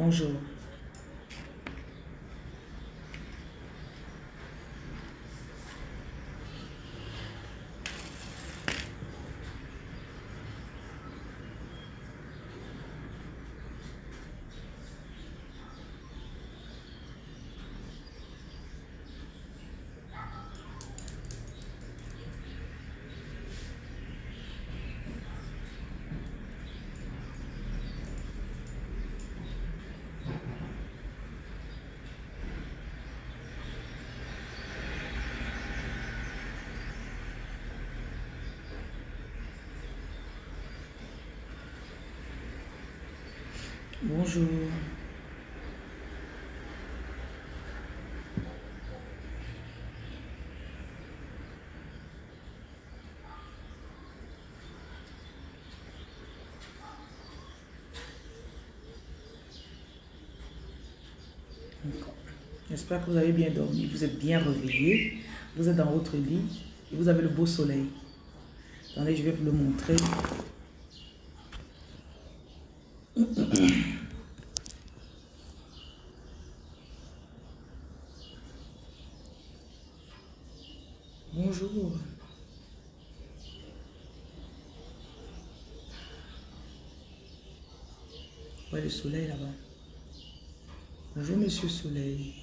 Bonjour. Bonjour. J'espère que vous avez bien dormi, vous êtes bien réveillé, vous êtes dans votre lit et vous avez le beau soleil. Attendez, je vais vous le montrer. Bonjour. Ouais, le soleil là-bas. Bonjour, monsieur Soleil.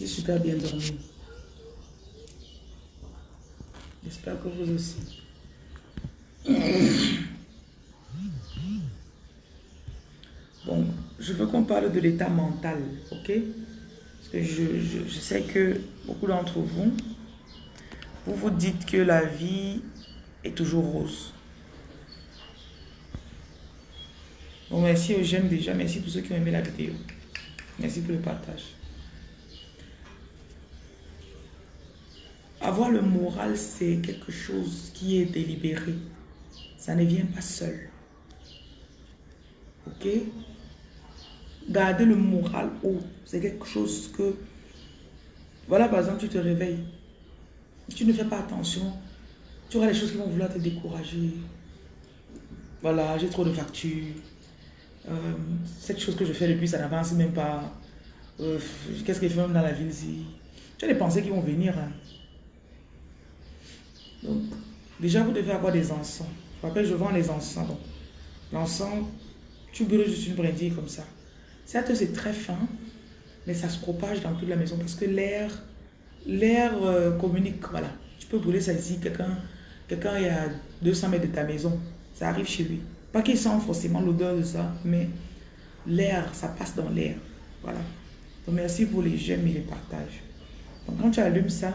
J'ai super bien dormi. J'espère vous aussi. Bon, je veux qu'on parle de l'état mental, ok? Parce que je, sais que beaucoup d'entre vous, vous vous dites que la vie est toujours rose. Bon, merci aux jeunes déjà, merci pour ceux qui ont aimé la vidéo. Merci pour le partage. Avoir le moral, c'est quelque chose qui est délibéré. Ça ne vient pas seul. Ok? Garder le moral haut, c'est quelque chose que... Voilà, par exemple, tu te réveilles. Tu ne fais pas attention. Tu auras des choses qui vont vouloir te décourager. Voilà, j'ai trop de factures. Euh, cette chose que je fais depuis, ça n'avance même pas. Euh, qu'est-ce qu'il fait même dans la ville ici? Tu as des pensées qui vont venir. Hein. Donc, déjà, vous devez avoir des encens. Rappelle, je vends les encens. l'encens, tu brûles juste une brindille comme ça. Certes, c'est très fin, mais ça se propage dans toute la maison parce que l'air l'air euh, communique. Voilà. Tu peux brûler ça ici. Quelqu'un quelqu'un est à 200 mètres de ta maison. Ça arrive chez lui. Pas qu'il sent forcément l'odeur de ça, mais l'air, ça passe dans l'air. Voilà. Donc, merci pour les j'aime et les partages. Donc, quand tu allumes ça,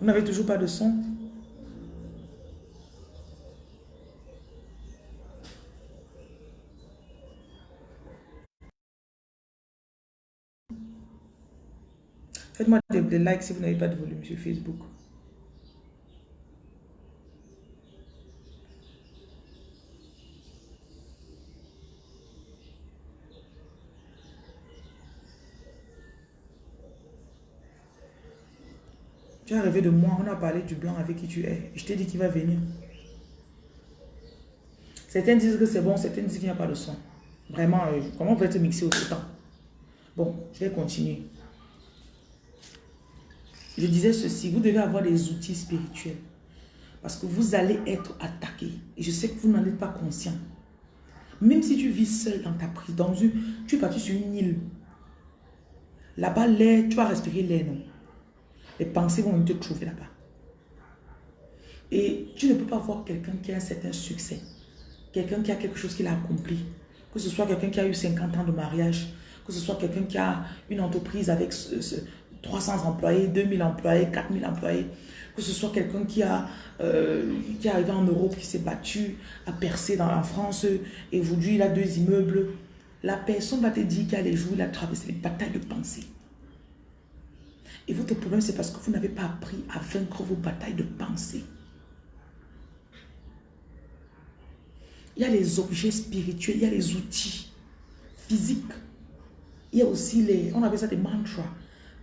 Vous n'avez toujours pas de son Faites-moi des, likes si vous n'avez pas de volume sur Facebook. Tu es arrivé de moi, on a parlé du blanc avec qui tu es. Je t'ai dit qu'il va venir. Certains disent que c'est bon, certains disent qu'il n'y a pas de son. Vraiment, euh, comment on peut te mixer autant Bon, je vais continuer. Je disais ceci, vous devez avoir des outils spirituels. Parce que vous allez être attaqué. Et je sais que vous n'en êtes pas conscient. Même si tu vis seul dans ta prise, dans une, tu es parti sur une île. Là-bas, l'air, tu vas respirer l'air, non? Les pensées vont te trouver là-bas. Et tu ne peux pas voir quelqu'un qui a un certain succès. Quelqu'un qui a quelque chose qu'il a accompli. Que ce soit quelqu'un qui a eu 50 ans de mariage. Que ce soit quelqu'un qui a une entreprise avec ce, 300 employés, 2000 employés, 4000 employés, que ce soit quelqu'un qui, a euh, qui est arrivé en Europe, qui s'est battu, a percé dans, en France, et aujourd'hui il a deux immeubles, la personne va te dire qu'à les jours, il a traversé des batailles de pensée. Et votre problème, c'est parce que vous n'avez pas appris à vaincre vos batailles de pensée. Il y a les objets spirituels, il y a les outils physiques. Il y a aussi les, on appelle ça des mantras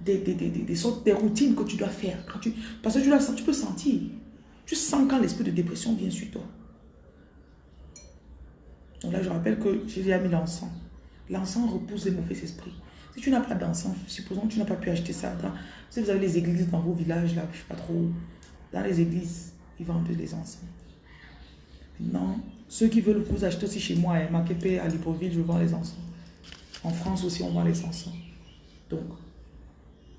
des, des, des, des, sortes, des routines que tu dois faire. Quand tu, parce que tu, dois, tu peux sentir. Tu sens quand l'esprit de dépression vient sur toi. Donc là, je rappelle que Jésus a mis l'encens. L'encens repousse les mauvais esprits. Si tu n'as pas d'encens, supposons que tu n'as pas pu acheter ça. si vous avez les églises dans vos villages, là, je sais pas trop, dans les églises, ils vendent des encens. Non, ceux qui veulent vous acheter aussi chez moi, à hein, Makepe, à Libreville, je vends les encens. En France aussi, on vend les encens. Donc,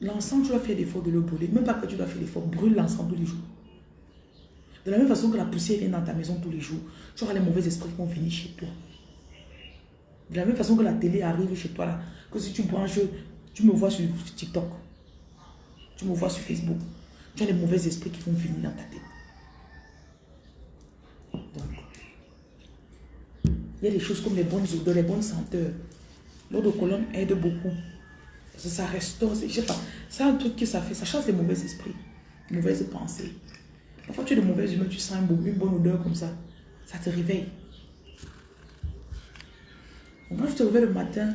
L'encens, tu dois faire l'effort de le brûler. Même pas que tu dois faire l'effort, brûle l'encens tous les jours. De la même façon que la poussière vient dans ta maison tous les jours, tu auras les mauvais esprits qui vont venir chez toi. De la même façon que la télé arrive chez toi, là, que si tu branches, tu me vois sur TikTok, tu me vois sur Facebook, tu as les mauvais esprits qui vont venir dans ta tête. il y a des choses comme les bonnes odeurs, les bonnes senteurs. L'eau de colonne aide beaucoup ça restaure, je pas. C'est un truc que ça fait, ça chasse les mauvais esprits, les mauvaises pensées. Parfois, tu es de mauvaise humeur, tu sens une bonne odeur comme ça. Ça te réveille. Moi, je te réveille le matin,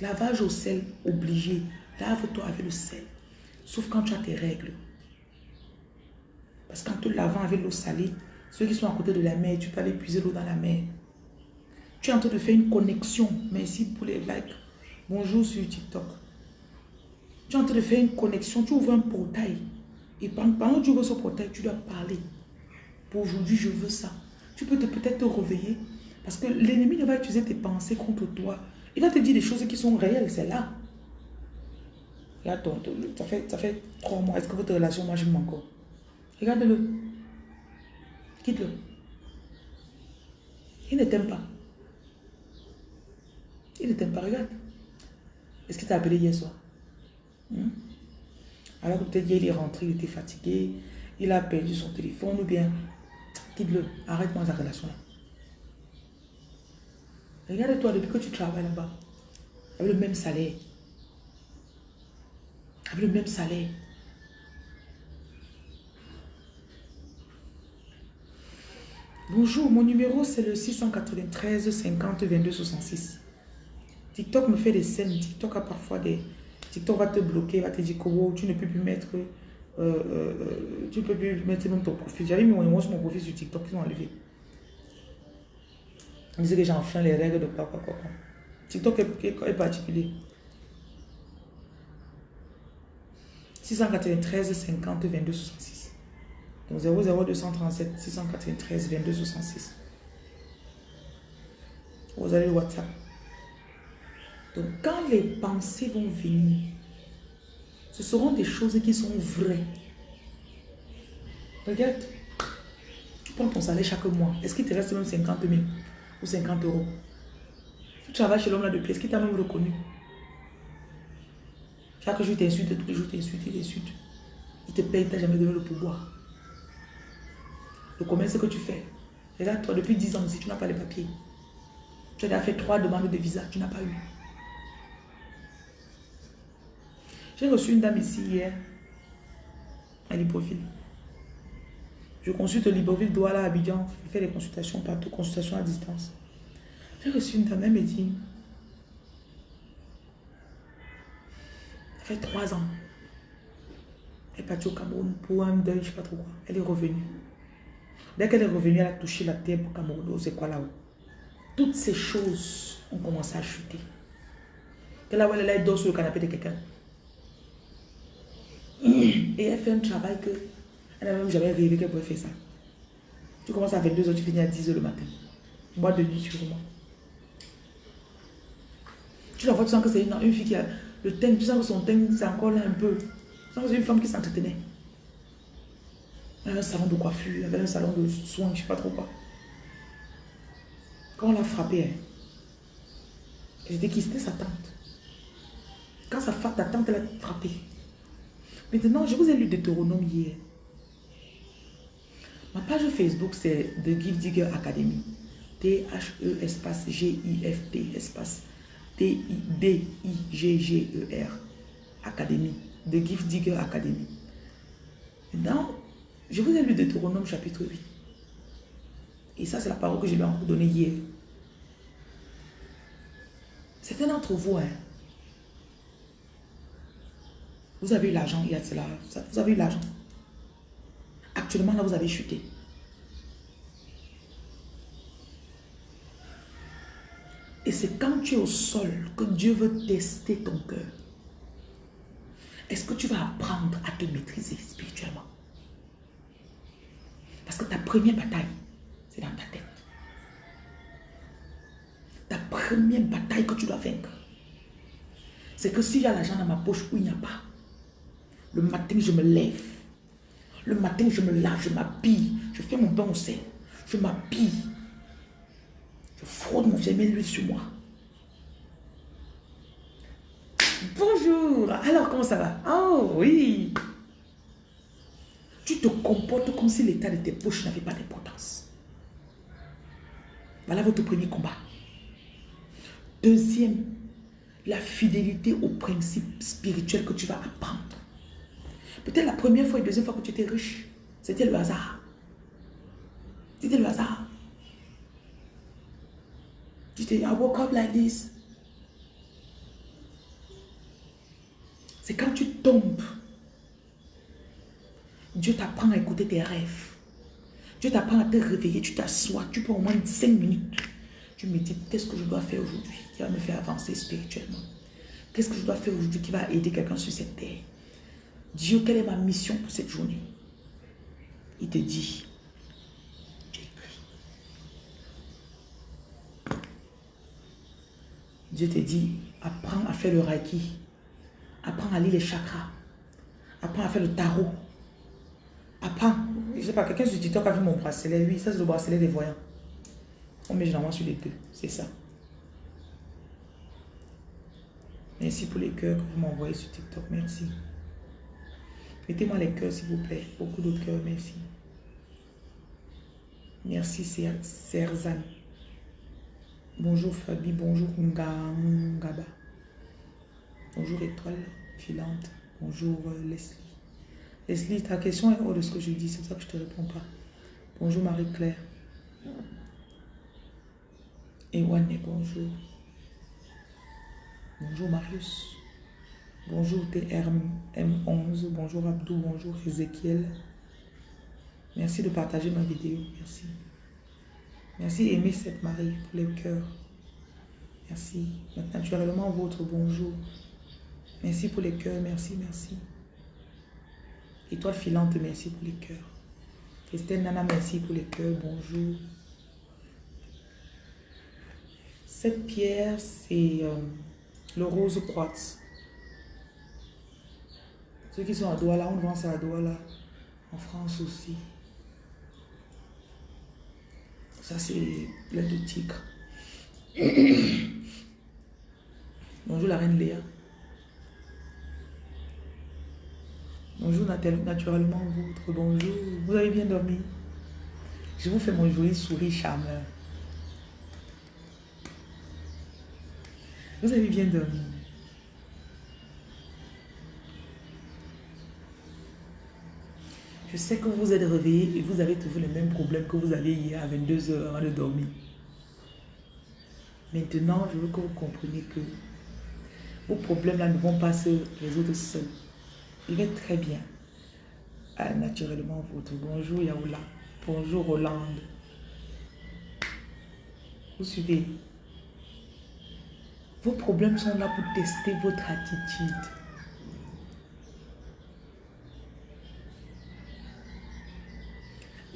lavage au sel, obligé. Lave-toi avec le sel. Sauf quand tu as tes règles. Parce qu'en te lavant avec l'eau salée, ceux qui sont à côté de la mer, tu peux aller puiser l'eau dans la mer. Tu es en train de faire une connexion. Merci pour les likes. Bonjour sur TikTok. Tu es en train de faire une connexion, tu ouvres un portail. Et pendant que tu ouvres ce portail, tu dois parler. Pour aujourd'hui, je veux ça. Tu peux peut-être te réveiller. Parce que l'ennemi ne va utiliser tes pensées contre toi. Il va te dire des choses qui sont réelles, c'est là. Regarde, ça fait, ça fait trois mois. Est-ce que votre relation marche encore? Regarde-le. Quitte-le. Il ne t'aime pas. Il ne t'aime pas, regarde. Est-ce qu'il t'a appelé hier soir? Hmm? Alors que peut-être il est rentré, il était fatigué, il a perdu son téléphone ou bien quitte-le, arrête-moi ta relation là. Regarde-toi depuis que tu travailles là-bas, avec le même salaire. Avec le même salaire. Bonjour, mon numéro c'est le 693 50 22 66. TikTok me fait des scènes. TikTok a parfois des, TikTok va te bloquer, va te dire que tu ne peux plus mettre, euh, euh, euh, tu ne peux plus mettre même ton profil. J'avais mis mon, mon profil sur TikTok, ils ont enlevé. On disait que j'enfreins les règles de quoi. TikTok est, particulier. 693 50 22 66. Donc 00237 693 22 66. Vous avez le WhatsApp. Donc, quand les pensées vont venir, ce seront des choses qui sont vraies. Regarde, tu prends ton salaire chaque mois. Est-ce qu'il te reste même 50 000 ou 50 euros Tu travailles chez l'homme là depuis, est-ce qu'il t'a même reconnu? Chaque jour, il t'insulte, tous les jours, il t'insulte, il t'insulte. Il te paye, il t'a jamais donné le pouvoir. Le commerce que tu fais. Regarde, toi, depuis 10 ans, si tu n'as pas les papiers, tu as fait trois demandes de visa, tu n'as pas eu. J'ai reçu une dame ici hier à Libreville. Je consulte Libreville, Douala, Abidjan. Je fais des consultations partout, consultations à distance. J'ai reçu une dame, elle me dit, ça fait trois ans. Elle est partie au Cameroun pour un deuil, je ne sais pas trop quoi. Elle est revenue. Dès qu'elle est revenue, elle a touché la terre pour Cameroun. C'est quoi là-haut? Toutes ces choses ont commencé à chuter. Et là où elle est dort sur le canapé de quelqu'un. Et elle fait un travail que elle n'a même jamais rêvé qu'elle pouvait faire ça. Tu commences à 22h, tu finis à 10h le matin. Boîte de nuit sûrement. Tu la vois, tu sens que c'est une, fille qui a le teint, tu sens que son teint, c'est encore là un peu. Tu sens que c'est une femme qui s'entretenait. Elle avait un salon de coiffure, elle avait un salon de soins, je ne sais pas trop quoi. Quand on l'a frappée, hein, c'était qui C'était sa tante. Quand sa femme, ta tante l'a frappée. Maintenant, je vous ai lu Deutéronome hier. Ma page Facebook, c'est The Gift Digger Academy. T-H-E espace G-I-F-T espace T-I-D-I-G-G-E-R Academy. The Gift Digger Academy. Maintenant, je vous ai lu Deutéronome chapitre 8. Et ça, c'est la parole que je lui ai encore donnée hier. Certains d'entre vous, hein, vous avez eu l'argent, il y a cela. Vous avez eu l'argent. Actuellement, là, vous avez chuté. Et c'est quand tu es au sol que Dieu veut tester ton cœur. Est-ce que tu vas apprendre à te maîtriser spirituellement? Parce que ta première bataille, c'est dans ta tête. Ta première bataille que tu dois vaincre, c'est que s'il y a l'argent dans ma poche ou il n'y a pas, le matin, je me lève. Le matin, je me lave, je m'habille. Je fais mon bain au sel. Je m'habille. Je fraude mon vieil l'huile sur moi. Bonjour. Alors, comment ça va? Oh, oui. Tu te comportes comme si l'état de tes poches n'avait pas d'importance. Voilà votre premier combat. Deuxième, la fidélité aux principes spirituels que tu vas apprendre. Peut-être la première fois et deuxième fois que tu étais riche, c'était le hasard. C'était le hasard. Tu t'es I woke up like this. C'est quand tu tombes. Dieu t'apprend à écouter tes rêves. Dieu t'apprend à te réveiller, tu t'assois, tu prends au moins 5 minutes. Tu me dis, qu'est-ce que je dois faire aujourd'hui qui va me faire avancer spirituellement? Qu'est-ce que je dois faire aujourd'hui qui va aider quelqu'un sur cette terre? Dieu, quelle est ma mission pour cette journée? Il te dit, Dieu te dit, apprends à faire le reiki. Apprends à lire les chakras. Apprends à faire le tarot. Apprends. Je ne sais pas, quelqu'un sur TikTok a vu mon bracelet. Oui, ça c'est le bracelet des voyants. On met généralement sur les deux. C'est ça. Merci pour les cœurs que vous m'envoyez sur TikTok. Merci. Mettez-moi les cœurs, s'il vous plaît. Beaucoup de cœurs, merci. Merci, Serzan. Bonjour, Fabi. Bonjour, Ngaba. Bonjour, Étoile filante. Bonjour, euh, Leslie. Leslie, ta question est hors de ce que je dis. C'est pour ça que je ne te réponds pas. Bonjour, Marie-Claire. Ewane, bonjour. Bonjour, Marius. Bonjour TRM11, bonjour Abdou, bonjour Ezekiel. Merci de partager ma vidéo, merci. Merci Aimé cette Marie pour les cœurs. Merci. Naturellement, votre bonjour. Merci pour les cœurs, merci, merci. Étoile filante, merci pour les cœurs. Christelle Nana, merci pour les cœurs, bonjour. Cette pierre, c'est euh, le rose quartz. Ceux qui sont à Douala, on vend ça à Douala. En France aussi. Ça, c'est plein de tigre. Bonjour la reine Léa. Bonjour naturellement votre bonjour. Vous avez bien dormi? Je vous fais mon joli sourire charmeur. Vous avez bien dormi? Je sais que vous êtes réveillé et vous avez trouvé le même problème que vous aviez hier à 22h avant de dormir. Maintenant, je veux que vous compreniez que vos problèmes-là ne vont pas se résoudre seuls. Il est très bien. Ah, naturellement, votre bonjour Yaoula. Bonjour Hollande. Vous suivez. Vos problèmes sont là pour tester votre attitude.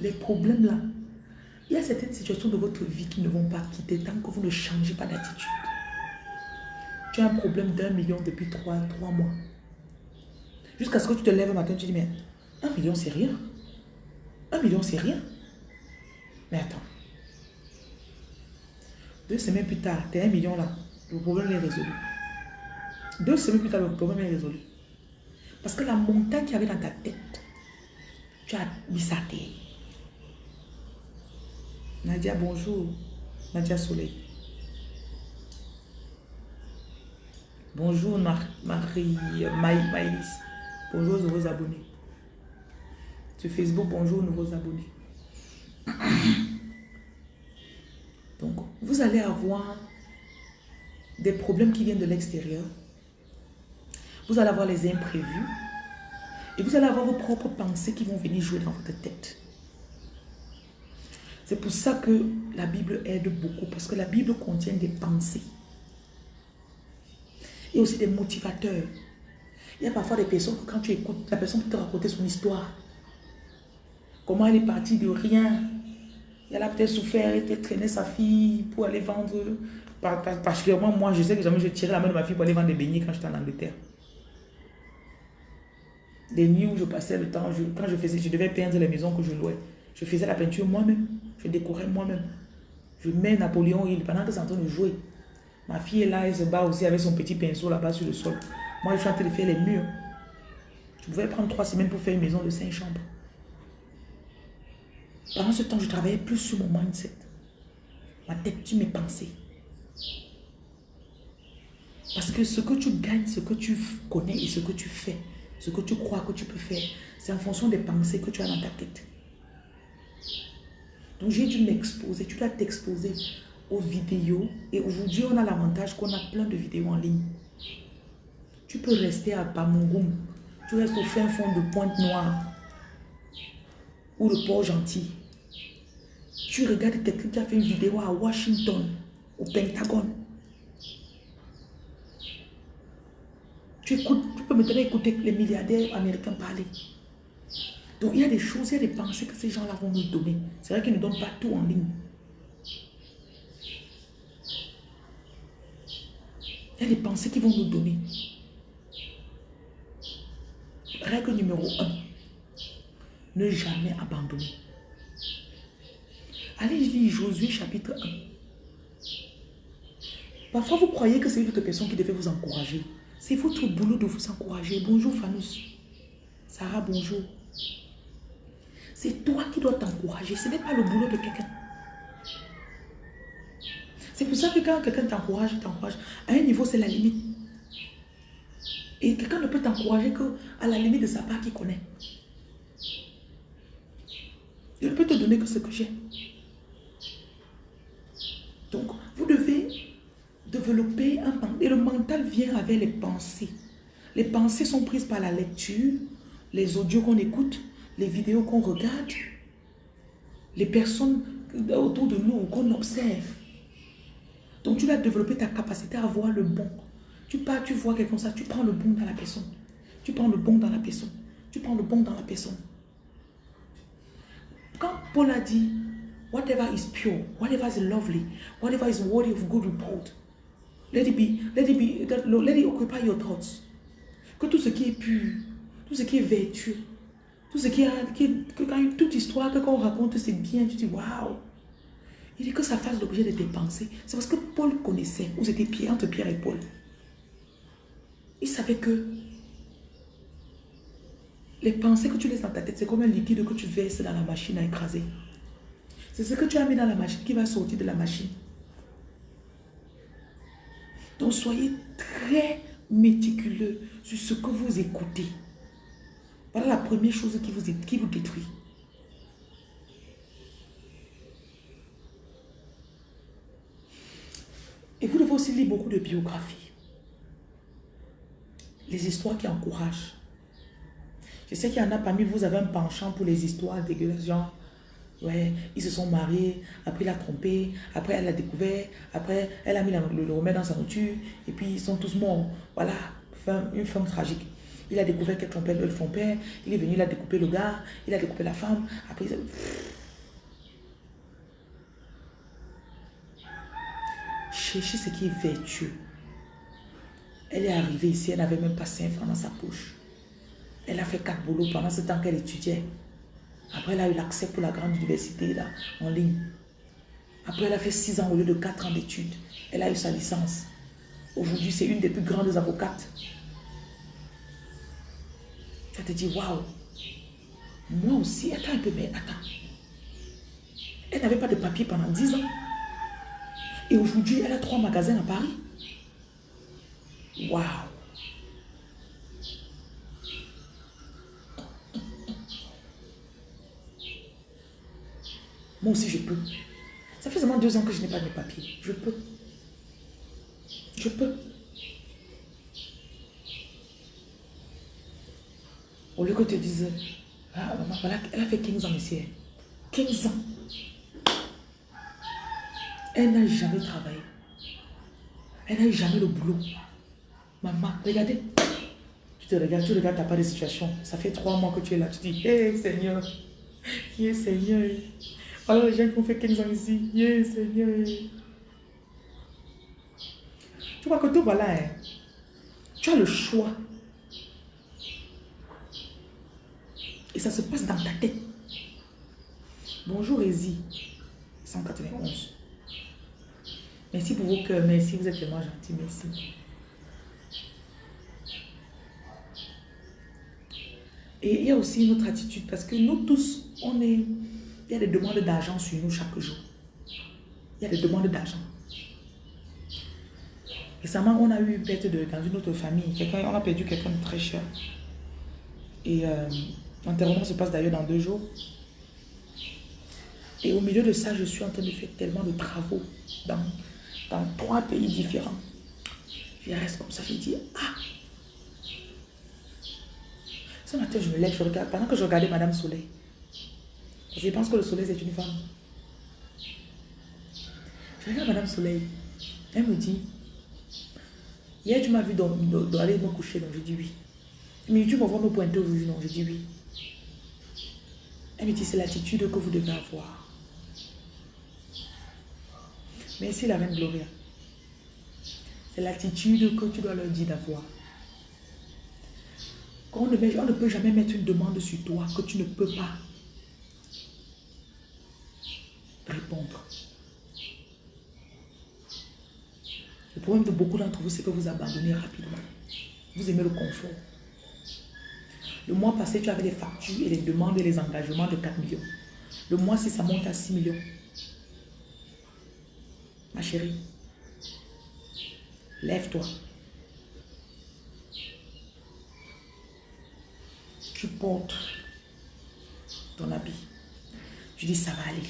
Les problèmes là, il y a certaines situations de votre vie qui ne vont pas quitter tant que vous ne changez pas d'attitude. Tu as un problème d'un million depuis trois, trois mois. Jusqu'à ce que tu te lèves un matin, tu dis, mais un million, c'est rien. Un million, c'est rien. Mais attends. Deux semaines plus tard, tu as un million là. Le problème est résolu. Deux semaines plus tard, le problème est résolu. Parce que la montagne qu'il y avait dans ta tête, tu as mis sa terre. Nadia, bonjour. Nadia Soleil. Bonjour Marie Maïlis. Bonjour nouveaux abonnés. Sur Facebook, bonjour nouveaux abonnés. Donc, vous allez avoir des problèmes qui viennent de l'extérieur. Vous allez avoir les imprévus. Et vous allez avoir vos propres pensées qui vont venir jouer dans votre tête. C'est pour ça que la Bible aide beaucoup, parce que la Bible contient des pensées. Et aussi des motivateurs. Il y a parfois des personnes que quand tu écoutes, la personne peut te raconter son histoire. Comment elle est partie de rien. Elle a peut-être souffert, elle a traîné sa fille pour aller vendre. Particulièrement moi, je sais que jamais je tirais la main de ma fille pour aller vendre des beignets quand j'étais en Angleterre. Des nuits où je passais le temps, quand je faisais, je devais peindre les maisons que je louais. Je faisais la peinture moi-même. Je décorais moi-même. Je mets Napoléon Hill pendant que c'est en train de jouer. Ma fille est là, elle se bat aussi avec son petit pinceau là-bas sur le sol. Moi, je suis en train de faire les murs. Je pouvais prendre trois semaines pour faire une maison de cinq chambres. Pendant ce temps, je travaillais plus sur mon mindset. Ma tête, tu mes pensées. Parce que ce que tu gagnes, ce que tu connais et ce que tu fais, ce que tu crois que tu peux faire, c'est en fonction des pensées que tu as dans ta tête. Donc j'ai dû m'exposer. Tu dois t'exposer aux vidéos. Et aujourd'hui, on a l'avantage qu'on a plein de vidéos en ligne. Tu peux rester à Pamungoum. Tu restes au fin fond de Pointe-Noire. Ou le Port-Gentil. Tu regardes quelqu'un qui a fait une vidéo à Washington, au Pentagone. Tu écoutes, tu peux maintenant écouter les milliardaires américains parler. Donc il y a des choses, il y a des pensées que ces gens-là vont nous donner. C'est vrai qu'ils ne donnent pas tout en ligne. Il y a des pensées qu'ils vont nous donner. Règle numéro un. Ne jamais abandonner. Allez lire Josué chapitre 1. Parfois, vous croyez que c'est une autre personne qui devait vous encourager. C'est votre boulot de vous encourager. Bonjour Fanus. Sarah, bonjour. C'est toi qui dois t'encourager. Ce n'est pas le boulot de quelqu'un. C'est pour ça que quand quelqu'un t'encourage, t'encourage. À un niveau, c'est la limite. Et quelqu'un ne peut t'encourager qu'à la limite de sa part qu'il connaît. Je ne peux te donner que ce que j'ai. Donc, vous devez développer un mental. Et le mental vient avec les pensées. Les pensées sont prises par la lecture, les audios qu'on écoute, les vidéos qu'on regarde, les personnes autour de nous qu'on observe. Donc tu vas développer ta capacité à voir le bon. Tu pars, tu vois quelqu'un ça, tu prends le bon dans la personne. Tu prends le bon dans la personne. Tu prends le bon dans la personne. Quand Paul a dit, whatever is pure, whatever is lovely, whatever is worthy of good report, let it be, let it be, let it occupy your thoughts. Que tout ce qui est pur, tout ce qui est vertueux, tout ce qui a, que quand toute histoire que quand on raconte, c'est bien, tu dis waouh. Il dit que ça fasse l'objet de tes pensées. C'est parce que Paul connaissait où c'était Pierre, entre Pierre et Paul. Il savait que les pensées que tu laisses dans ta tête, c'est comme un liquide que tu verses dans la machine à écraser. C'est ce que tu as mis dans la machine qui va sortir de la machine. Donc soyez très méticuleux sur ce que vous écoutez. Voilà la première chose qui vous, qui vous détruit. Et vous devez aussi lire beaucoup de biographies. Les histoires qui encouragent. Je sais qu'il y en a parmi vous, vous avez un penchant pour les histoires dégueulasses, genre, ouais, ils se sont mariés, après il a trompé, après elle a découvert, après elle a mis le, remède dans sa nourriture, et puis ils sont tous morts. Voilà, une femme tragique. Il a découvert qu'elle trompait son père, il est venu, il a découpé le gars, il a découpé la femme, après il a... Cherchez ce qui est vertueux. Elle est arrivée ici, elle n'avait même pas 5 francs dans sa poche. Elle a fait quatre boulots pendant ce temps qu'elle étudiait. Après, elle a eu l'accès pour la grande université là, en ligne. Après, elle a fait six ans au lieu de quatre ans d'études. Elle a eu sa licence. Aujourd'hui, c'est une des plus grandes avocates. Tu te dit, waouh, moi aussi, attends un peu, mais attends. Elle n'avait pas de papier pendant dix ans. Et aujourd'hui, elle a trois magasins à Paris. Waouh. Moi aussi, je peux. Ça fait seulement deux ans que je n'ai pas de papiers. Je peux. Je peux. Au lieu que te dises, ah, maman, voilà, elle a fait 15 ans ici. 15 ans. Elle n'a jamais travaillé. Elle n'a jamais le boulot. Maman, regardez. Tu te regardes, tu regardes, n'as pas de situation. Ça fait trois mois que tu es là. Tu dis, hé Seigneur, hé Seigneur. Alors les gens qui ont fait 15 ans ici, yeah, Seigneur. Tu vois que tout voilà, hein. tu as le choix. Et ça se passe dans ta tête. Bonjour Ezi, 191. Merci pour vos cœurs, merci, vous êtes tellement gentil, merci. Et il y a aussi une autre attitude, parce que nous tous, on est il y a des demandes d'argent sur nous chaque jour. Il y a des demandes d'argent. Récemment, on a eu une perte de, dans une autre famille. On a perdu quelqu'un de très cher. Et euh, l'enterrement se passe d'ailleurs dans deux jours. Et au milieu de ça, je suis en train de faire tellement de travaux dans, dans trois pays différents. Je reste comme ça, je dis, ah Ce matin, je me lève, je regarde, pendant que je regardais Madame Soleil, je pense que le soleil, c'est une femme. Je regarde Madame Soleil. Elle me dit, hier tu m'as vu aller me coucher, donc je dis oui. Mais tu me vois me pointer au rouge, non, je dis oui. Elle me dit, c'est l'attitude que vous devez avoir. Merci la reine Gloria. C'est l'attitude que tu dois leur dire d'avoir. On ne, on ne peut jamais mettre une demande sur toi que tu ne peux pas répondre. Le problème de beaucoup d'entre vous, c'est que vous abandonnez rapidement. Vous aimez le confort. Le mois passé, tu avais les factures et les demandes et les engagements de 4 millions. Le mois, si ça monte à 6 millions. Ma chérie, lève-toi. Tu portes ton habit. Tu dis, ça va aller.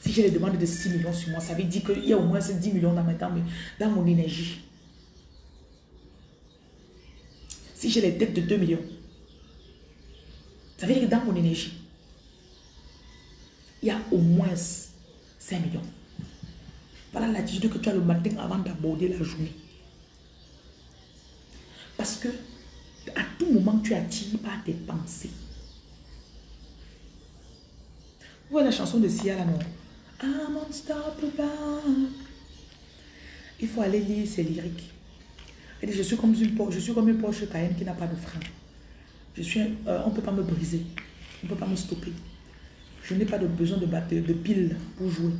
Si j'ai les demandes de 6 millions sur moi, ça veut dire qu'il y a au moins 10 millions dans, dans mon énergie. Si j'ai les dettes de 2 millions, ça veut dire que dans mon énergie, il y a au moins 5 millions. Voilà l'attitude que tu as le matin avant d'aborder la journée. Parce que à tout moment, tu attires par tes pensées. Vous voyez la chanson de Sia là, non? I'm unstoppable. Il faut aller lire ses lyriques. Elle dit, je suis comme une, je suis comme une Porsche Cayenne qui n'a pas de frein. Je suis, euh, on ne peut pas me briser. On ne peut pas me stopper. Je n'ai pas de besoin de, de pile pour jouer.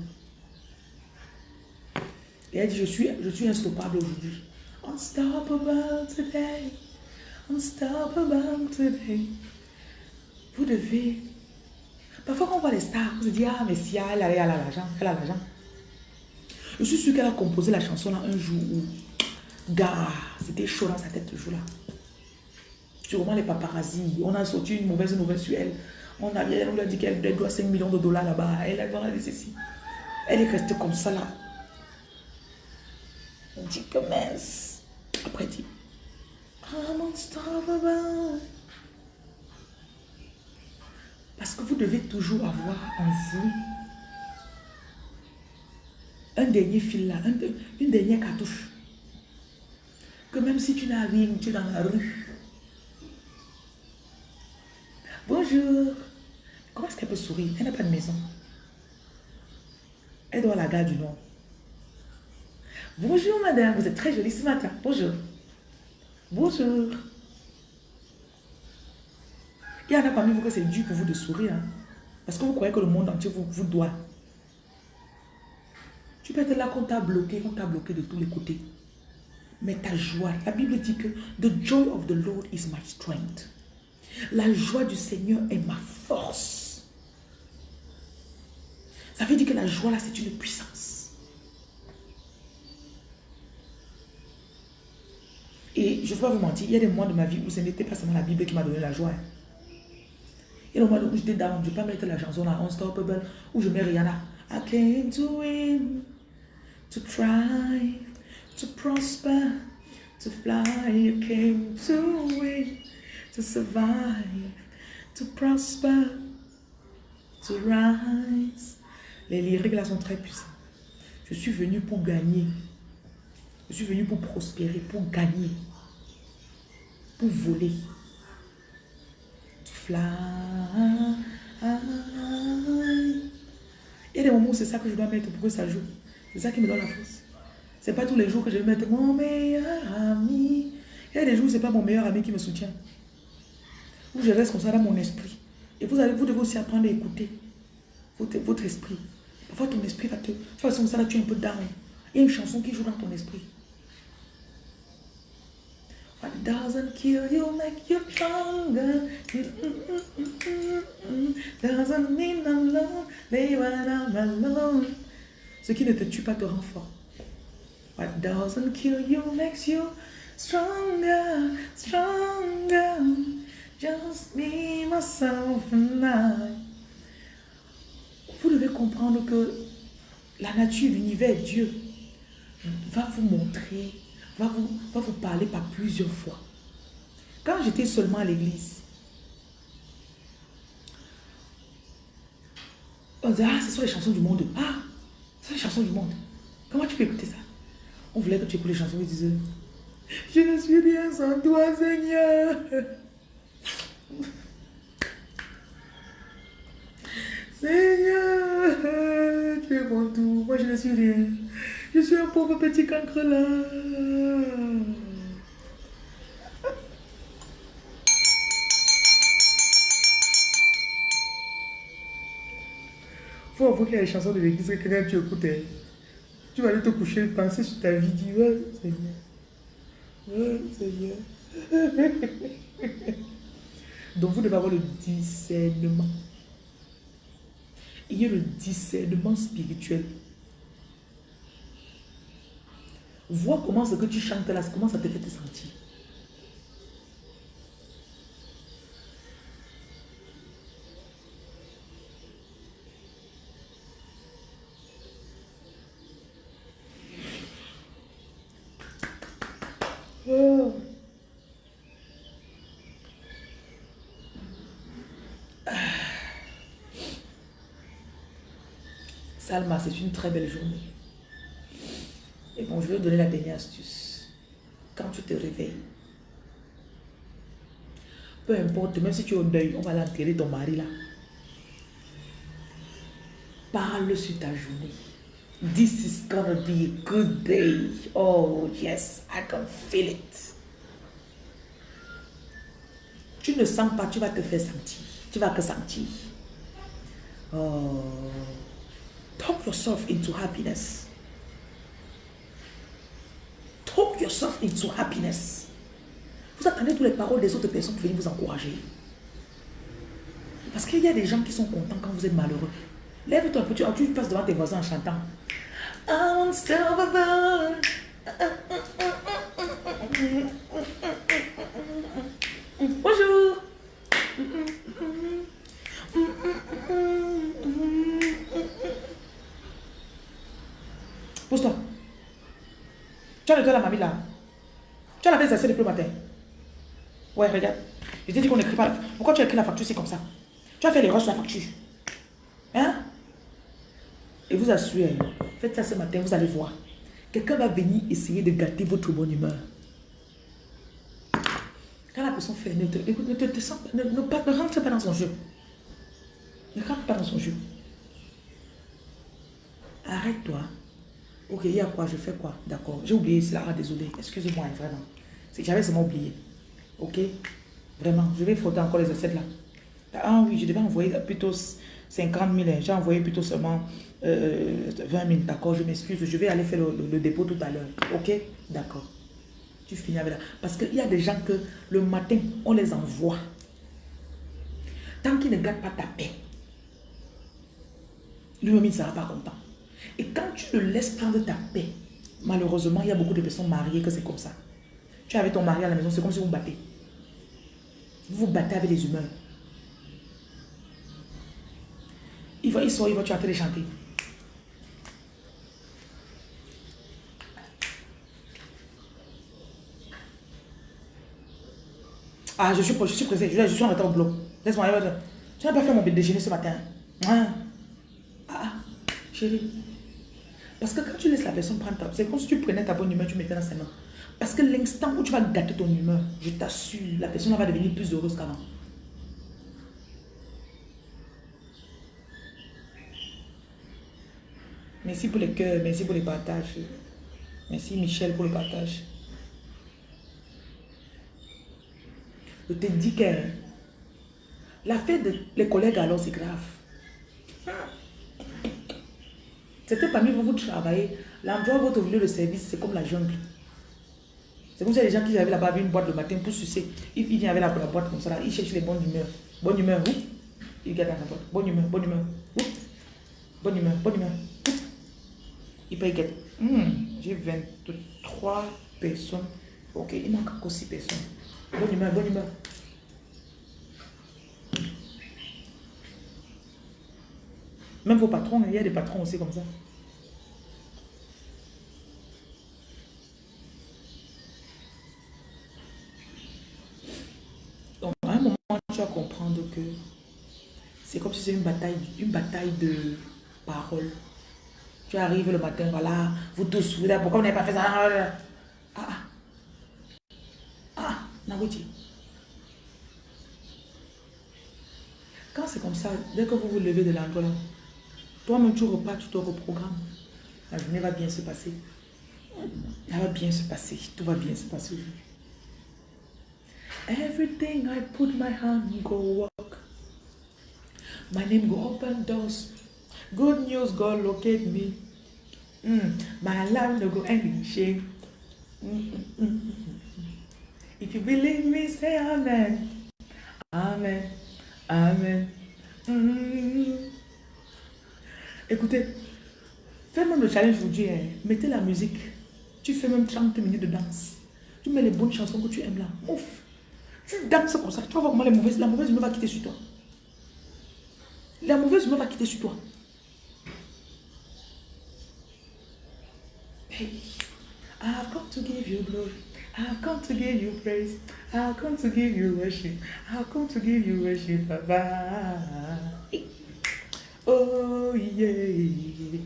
Et elle dit, je suis, je suis instoppable aujourd'hui. Unstoppable today. Unstoppable today. Vous devez Parfois, quand on voit les stars, on se dit, ah, mais si elle a l'argent, elle a l'argent. Je suis sûre qu'elle a composé la chanson là un jour où, c'était chaud dans sa tête ce jour-là. Sûrement les paparazzi. On a sorti une mauvaise nouvelle sur elle. On, a, a dit qu'elle doit 5 millions de dollars là-bas. Elle a dit ceci. Elle est restée comme ça là. On dit que mince. Après, dit, I'm unstoppable. Parce que vous devez toujours avoir en vous un dernier fil là, une dernière cartouche. Que même si tu n'as rien, tu es dans la rue. Bonjour. Comment est-ce qu'elle peut sourire? Elle n'a pas de maison. Elle doit à la gare du Nord. Bonjour madame, vous êtes très jolie ce matin. Bonjour. Bonjour. Il y en a parmi vous que c'est dur pour vous de sourire. Hein. Parce que vous croyez que le monde entier vous, vous doit. Tu peux être là qu'on t'a bloqué, qu'on t'a bloqué de tous les côtés. Mais ta joie, la Bible dit que The joy of the Lord is my strength. La joie du Seigneur est ma force. Ça veut dire que la joie là, c'est une puissance. Et je ne vais pas vous mentir, il y a des moments de ma vie où ce n'était pas seulement la Bible qui m'a donné la joie. Et le moment où j'étais down, je ne vais pas mettre la chanson là, Unstoppable, où je mets Rihanna. I came win, to thrive, to prosper, to fly. I came to win, to survive, to prosper, to rise. Les lyriques là sont très puissants. Je suis venu pour gagner. Je suis venu pour prospérer, pour gagner, pour voler. Il y a des moments où c'est ça que je dois mettre pour que ça joue. C'est ça qui me donne la force. C'est pas tous les jours que je vais mettre mon meilleur ami. Il y a des jours où c'est pas mon meilleur ami qui me soutient. Où je reste comme ça dans mon esprit. Et vous, allez, vous devez aussi apprendre à écouter votre, votre esprit. Parfois ton esprit va te... Toute façon, ça là, tu es un peu down. Il y a une chanson qui joue dans ton esprit. Ce qui ne te tue pas te rend fort. What doesn't kill you makes you stronger, stronger. Just me, myself and. Vous devez comprendre que la nature, l'univers, Dieu va vous montrer va vous, va vous parler par plusieurs fois. Quand j'étais seulement à l'église, on disait, ah, ce sont les chansons du monde. Ah, ce sont les chansons du monde. Comment tu peux écouter ça? On voulait que tu écoutes les chansons, ils disaient, je ne suis rien sans toi, Seigneur. Seigneur, tu es mon tout. Moi, je ne suis rien. Je suis un pauvre petit cancre là. Faut avouer les chansons de l'église que tu écoutes, tu vas aller te coucher, penser sur ta vie, dire, Seigneur. Donc vous devez avoir le discernement. Il y a le discernement spirituel. Vois comment ce que tu chantes là, comment ça te fait te sentir. Oh. Salma, c'est une très belle journée. Et bon, je vais te donner la dernière astuce. Quand tu te réveilles, peu importe, même si tu es au deuil, on va l'enterrer ton mari là. Parle sur ta journée. This is gonna be a good day. Oh yes, I can feel it. Tu ne sens pas, tu vas te faire sentir. Tu vas te sentir. Oh. Talk yourself into happiness. Talk yourself into happiness. Vous attendez toutes les paroles des autres personnes pour venir vous encourager. Parce qu'il y a des gens qui sont contents quand vous êtes malheureux. Lève-toi un peu, tu, passes devant tes voisins en chantant. Unstoppable. Bonjour. Toi la mamie là. Tu as lavé les assiettes depuis le matin. Ouais, regarde. Je t'ai dit qu'on n'écrit pas. Pourquoi tu as écrit la facture, c'est comme ça? Tu as fait les sur la facture. Hein? Et vous assurez, faites ça ce matin, vous allez voir. Quelqu'un va venir essayer de gâter votre bonne humeur. Quand la personne fait, ne, ne, te, ne, ne, ne rentre pas dans son jeu. Ne rentre pas dans son jeu. Arrête-toi. Ok, il y a quoi Je fais quoi? D'accord. J'ai oublié cela. Ah, désolé. Excusez-moi, vraiment. J'avais seulement oublié. Ok? Vraiment. Je vais frotter encore les assiettes là. Ah oui, je devais envoyer plutôt 50 000. J'ai envoyé plutôt seulement 20 euh, 000. D'accord, je m'excuse. Je vais aller faire le, dépôt tout à l'heure. Ok? D'accord. Tu finis avec là. Parce qu'il y a des gens que le matin, on les envoie. Tant qu'ils ne gardent pas ta paix, lui-même, il ne sera pas content. Et quand tu le laisses prendre ta paix, malheureusement, il y a beaucoup de personnes mariées que c'est comme ça. Tu es avec ton mari à la maison, c'est comme si vous battez. Vous vous battez avec les humeurs. Il va, il sort, il va, tu vas te chanter. Ah, je suis, je suis pressé, je, suis en retard au bloc. Laisse-moi, tu n'as pas fait mon déjeuner ce matin. Ah, ah chérie. Parce que quand tu laisses la personne prendre ta... C'est comme si tu prenais ta bonne humeur, tu mettais dans ses mains. Parce que l'instant où tu vas gâter ton humeur, je t'assure, la personne va devenir plus heureuse qu'avant. Merci pour les cœurs, merci pour les partages. Merci Michel pour le partage. Je te dis que la fête de les collègues alors c'est grave. C'était parmi vous, vous travaillez. L'endroit où votre lieu de service, c'est comme la jungle. C'est comme si les gens qui avaient là-bas une boîte le matin pour sucer. Ils, viennent avec la, boîte comme ça, ils cherchent les bonnes humeurs. Bonne humeur, où Ils gardent dans la boîte. Bonne humeur, bonne humeur. Bonne humeur, bonne humeur. Ils payent hmm, J'ai 23 personnes. Ok, il manque encore 6 personnes. Bonne humeur, bonne humeur. Même vos patrons, il y a des patrons aussi comme ça. Donc, à un moment, tu vas comprendre que c'est comme si c'est une bataille, une bataille de paroles. Tu arrives le matin, voilà, vous tous, vous dites, pourquoi vous n'avez pas fait ça? Ah, ah, ah, Nawiti. Quand c'est comme ça, dès que vous vous levez de l'endroit là, toi-même, tu repars, tu te reprogrammes. La journée va bien se passer. Elle va bien se passer. Tout va bien se passer Everything I put my hand go work. My name go open doors. Good news go locate me. Mm. My life no go end in shame. Mm -mm if you believe me, say amen. Amen. Amen. Écoutez, fais même le challenge aujourd'hui. Hein. Mettez la musique. Tu fais même 30 minutes de danse. Tu mets les bonnes chansons que tu aimes là. Ouf. Tu danses comme ça. Tu vas voir comment les mauvaises, la mauvaise humeur va quitter sur toi. La mauvaise humeur va quitter sur toi. Hey. I've come to give you glory. I've come to give you praise. I've come to give you worship. I've come to give you worship, Baba. Oh yeah.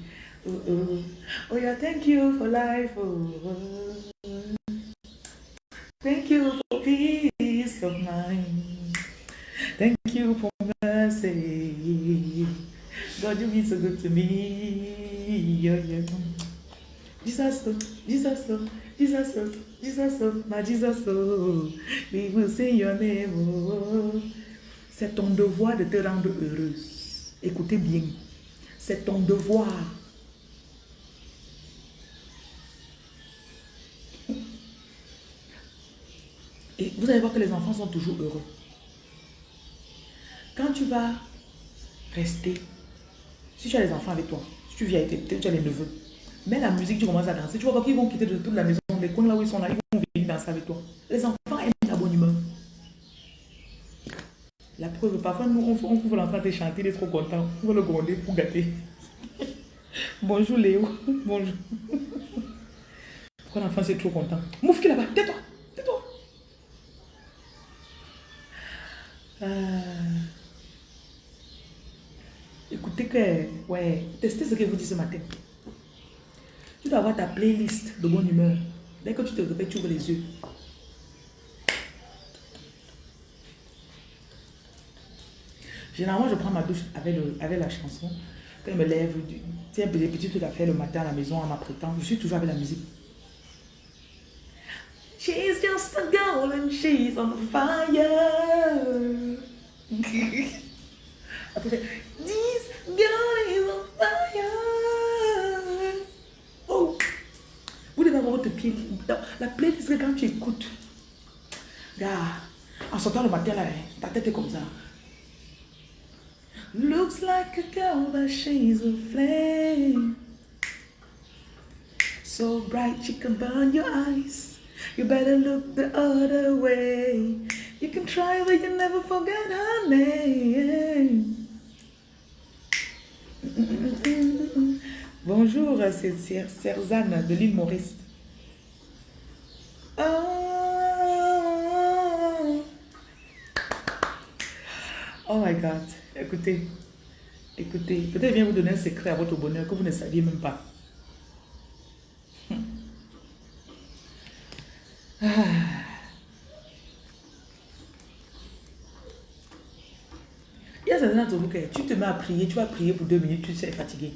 Oh, oh. oh yeah, thank you for life. Oh. Thank you for peace of mind. Thank you for mercy. God, you've been so good to me. Yeah, yeah. Jesus, oh, Jesus, oh, Jesus, oh, Jesus, oh, my Jesus, oh, we will sing your name. Oh. C'est ton devoir de te rendre heureuse. Écoutez bien, c'est ton devoir. Et vous allez voir que les enfants sont toujours heureux. Quand tu vas rester, si tu as les enfants avec toi, si tu viens avec tes, tu as les neveux, mets la musique, tu commences à danser, tu vas voir qu'ils vont quitter de toute la maison, les coins là où ils sont là, ils vont venir danser avec toi. Les enfants aiment la bonne humeur. Parfois, nous, on, on trouve l'enfant de chanter, il est trop content. On va le gronder pour gâter. Bonjour Léo. Bonjour. Pourquoi l'enfant c'est trop content? Mouf qui là-bas, tais-toi, tais-toi. Euh, écoutez que, ouais, testez ce que vous dites ce matin. Tu dois avoir ta playlist de bonne humeur. Dès que tu te réveilles, tu ouvres les yeux. Généralement, je prends ma douche avec, avec la chanson. Quand je me lève, c'est un petits trucs à faire le matin à la maison en m'apprêtant. Je suis toujours avec la musique. She's just a girl and she's on fire. Après, this girl is on fire. Oh. Vous devez avoir votre pied. La playlist quand tu écoutes. Regarde, en sortant le matin, là, ta tête est comme ça. Looks like a girl, but she's a flame. So bright she can burn your eyes. You better look the other way. You can try, but you never forget her name. Bonjour, c'est Serzane de l'île Maurice. Oh. oh my God. Écoutez, écoutez, peut-être je viens vous donner un secret à votre bonheur que vous ne saviez même pas. Ah. Il y a certains d'entre vous tu te mets à prier, tu vas prier pour deux minutes, tu sais fatigué.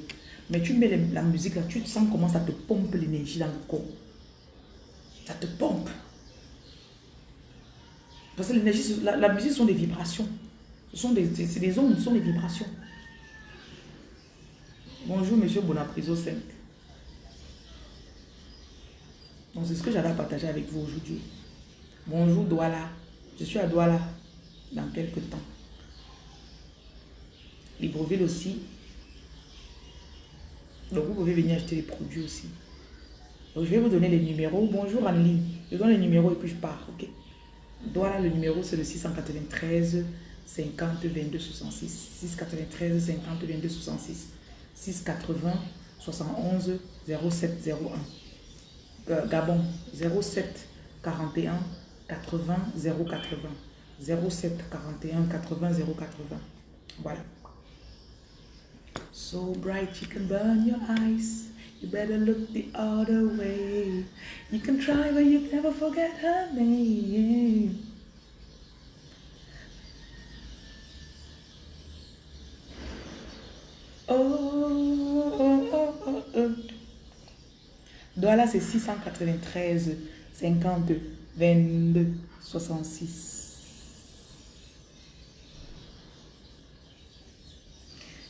Mais tu mets la musique là, tu sens comment ça te pompe l'énergie dans le corps. Ça te pompe. Parce que l'énergie, la, la musique sont des vibrations. Ce sont des, c'est des ondes, ce sont des vibrations. Bonjour, monsieur Bonapriso 5. Donc, c'est ce que j'avais à partager avec vous aujourd'hui. Bonjour, Douala. Je suis à Douala dans quelques temps. Libreville aussi. Donc, vous pouvez venir acheter les produits aussi. Donc, je vais vous donner les numéros. Bonjour, Annelie. Je donne les numéros et puis je pars, ok? Douala, le numéro, c'est le 693 50 22 66 693 50 22 66 680 71 07 01 Gabon 07 41 80 080 07 41 80 080 voilà. So bright you can burn your eyes. You better look the other way. You can try but you never forget her name Oh, oh, oh, oh. Douala, c'est 693 50 22 66.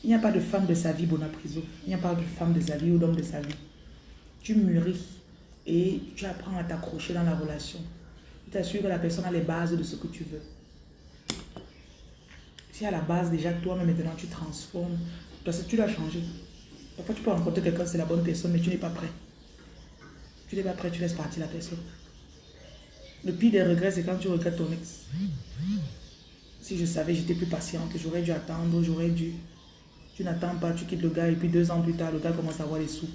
Il n'y a pas de femme de sa vie, Bonapriso. Il n'y a pas de femme de sa vie ou d'homme de sa vie. Tu mûris et tu apprends à t'accrocher dans la relation. Tu t'assures que la personne a les bases de ce que tu veux. Si à la base, déjà, toi-même, maintenant, tu transformes que tu l'as changé. Parfois, tu peux rencontrer quelqu'un, c'est la bonne personne, mais tu n'es pas prêt. Tu n'es pas prêt, tu laisses partir la personne. Le pire des regrets, c'est quand tu regrettes ton ex. Si je savais, j'étais plus patiente, j'aurais dû attendre, j'aurais dû. Tu n'attends pas, tu quittes le gars, et puis deux ans plus tard, le gars commence à avoir les sous.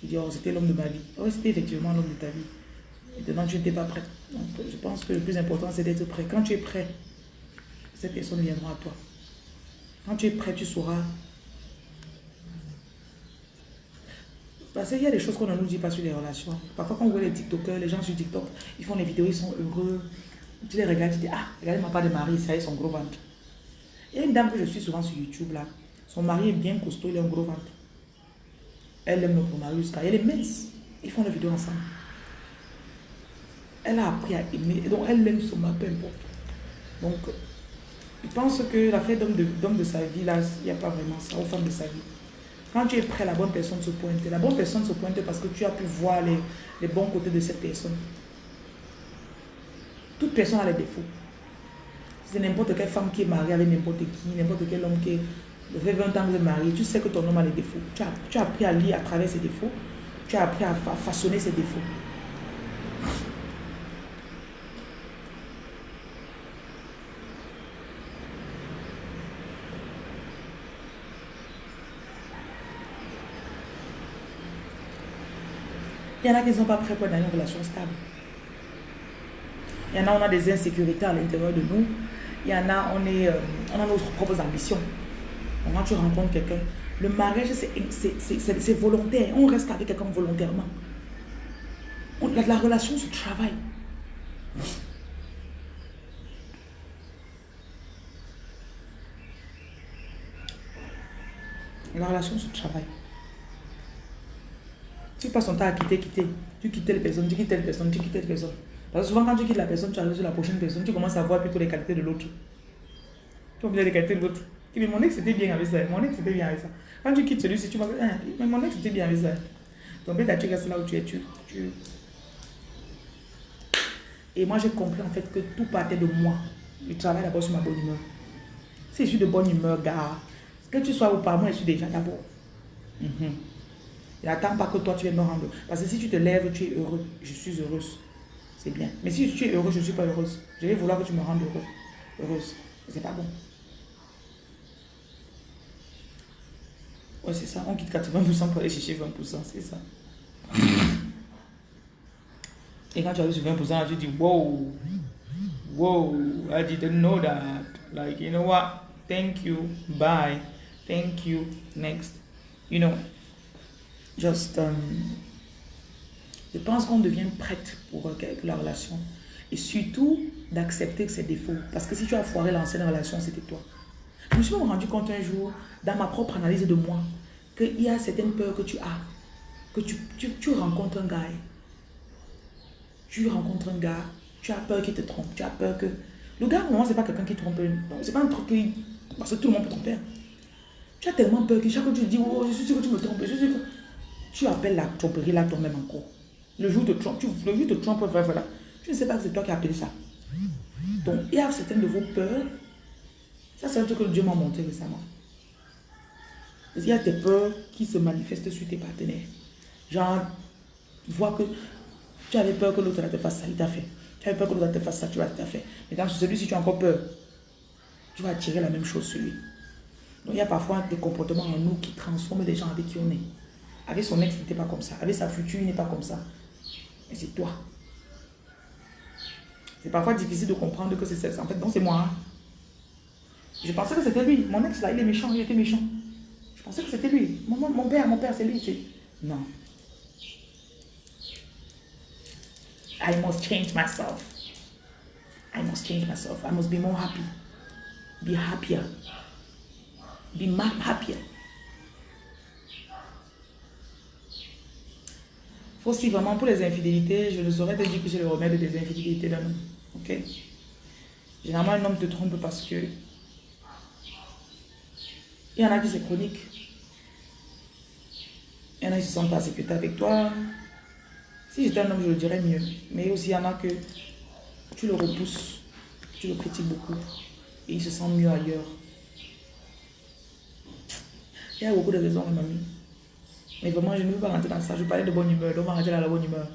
Tu dis, oh, c'était l'homme de ma vie. Oh, c'était effectivement l'homme de ta vie. Maintenant, tu n'étais pas prêt. Donc, je pense que le plus important, c'est d'être prêt. Quand tu es prêt, cette personne viendra à toi. Quand tu es prêt, tu sauras Parce qu'il y a des choses qu'on ne nous dit pas sur les relations. Parfois, quand on voit les TikTokers, les gens sur TikTok, ils font des vidéos, ils sont heureux. Tu les regardes, tu dis, ah, regardez ma part de mari, ça y est, son gros ventre. Il y a une dame que je suis souvent sur YouTube là. Son mari est bien costaud, il a un gros ventre. Elle aime notre mari jusqu'à. Elle est mince. Ils font des vidéos ensemble. Elle a appris à aimer. Donc, elle aime son mari, peu importe. Donc, je pense que la fête d'homme de, de sa vie, là, il n'y a pas vraiment ça, aux femmes de sa vie. Quand tu es prêt, la bonne personne se pointe. La bonne personne se pointe parce que tu as pu voir les, bons côtés de cette personne. Toute personne a les défauts. C'est n'importe quelle femme qui est mariée avec n'importe qui, n'importe quel homme qui est... fait 20 ans que marié, tu sais que ton homme a les défauts. Tu as, tu as appris à lire à travers ses défauts. Tu as appris à façonner ses défauts. Il y en a qui ne sont pas prêts pour une relation stable. Il y en a, on a des insécurités à l'intérieur de nous. Il y en a, on, est, euh, on a nos propres ambitions. Quand tu rencontres quelqu'un, le mariage, c'est volontaire. On reste avec quelqu'un volontairement. la, la relation se travaille. La relation se travaille. Tu passes ton temps à quitter, quitter. Tu quittes les personnes, tu quittes telle personne, tu quittes telle personne. Parce que souvent, quand tu quittes la personne, tu arrives sur la prochaine personne, tu commences à voir plutôt les qualités de l'autre. Tu oublies les qualités de l'autre. Dis, mon ex c'était bien avec ça, mon ex c'était bien avec ça. Quand tu quittes celui-ci, tu vas dire, ah, mais mon ex c'était bien avec ça. Donc, bien, tu restes là où tu es, tu. Et moi, j'ai compris en fait que tout partait de moi. Je travaille d'abord sur ma bonne humeur. Si je suis de bonne humeur, gars, que tu sois ou pas, moi je suis déjà d'abord. Mm -hmm. N'attends pas que toi tu viennes me rendre. Parce que si tu te lèves, tu es heureux. Je suis heureuse. C'est bien. Mais si tu es heureux, je ne suis pas heureuse. Je vais vouloir que tu me rendes heureux. heureuse. C'est pas bon. Ouais, c'est ça. On quitte 80% pour aller chercher 20%. C'est ça. Et quand tu arrives sur 20%, tu dis, wow, wow, I didn't know that. Like, you know what? Thank you. Bye. Thank you. Next. You know, just, um, je pense qu'on devient prête pour, euh, la relation. Et surtout, d'accepter que c'est défaut. Parce que si tu as foiré l'ancienne relation, c'était toi. Je me suis rendu compte un jour, dans ma propre analyse de moi, qu'il y a certaines peurs que tu as. Que tu, rencontres un gars. Tu rencontres un gars, tu as peur qu'il te trompe. Tu as peur que... Le gars, non, c'est pas quelqu'un qui trompe. C'est pas un truc qui... Parce que tout le monde peut tromper. Tu as tellement peur que chaque fois tu te dis, oh, je suis sûr que tu me trompes. Je suis Tu appelles la tromperie là toi-même encore. Le jour de Trump, tu, le jour de Trump, voilà. Je ne sais pas que c'est toi qui as appelé ça. Donc, il y a certaines de vos peurs. Ça, c'est un truc que Dieu m'a montré récemment. Il y a des peurs qui se manifestent sur tes partenaires. Genre, vois que tu avais peur que l'autre te fasse ça, il t'a fait. Tu avais peur que l'autre te fasse ça, tu te fait. Mais dans celui-ci, tu as encore peur. Tu vas attirer la même chose sur lui. Donc, il y a parfois des comportements en nous qui transforment les gens avec qui on est. Avec son ex, il n'était pas comme ça. Avec sa future, il n'est pas comme ça. Mais c'est toi. C'est parfois difficile de comprendre que c'est ça. En fait, non, c'est moi. Hein. Je pensais que c'était lui. Mon ex, là, il est méchant. Il était méchant. Je pensais que c'était lui. Mon, mon père, mon père, c'est lui. Non. I must change myself. I must change myself. I must be more happy. Be happier. Be happier. Aussi, vraiment, pour les infidélités, je ne saurais te dire que j'ai le remède des infidélités d'un homme. Ok? Généralement, un homme te trompe parce que il y en a qui c'est chronique. Il y en a qui se sentent pas sécurité avec toi. Si j'étais un homme, je le dirais mieux. Mais aussi, il y en a que tu le repousses, tu le critiques beaucoup et il se sent mieux ailleurs. Il y a beaucoup de raisons, mamie. Mais vraiment, je ne veux pas rentrer dans ça. Je parlais de bonne humeur, donc on va rentrer dans la bonne humeur.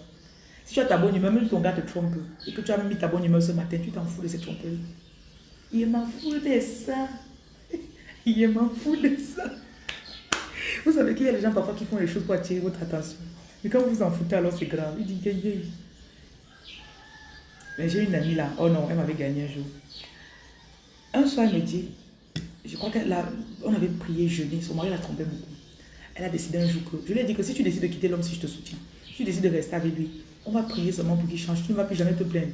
Si tu as ta bonne humeur, même si ton gars te trompe et que tu as mis ta bonne humeur ce matin, tu t'en fous de cette tromperie. Il m'en fout de ça. Il m'en fout de ça. Vous savez qu'il y a des gens parfois qui font les choses pour attirer votre attention. Mais quand vous vous en foutez, alors c'est grave. Il dit, yeah, Mais j'ai une amie là. Oh non, elle m'avait gagné un jour. Un soir, elle me dit, je crois qu'on avait prié jeudi, son mari l'a trompé beaucoup. Elle a décidé un jour que, je lui ai dit que si tu décides de quitter l'homme, si je te soutiens, si tu décides de rester avec lui, on va prier seulement pour qu'il change, tu ne vas plus jamais te plaindre.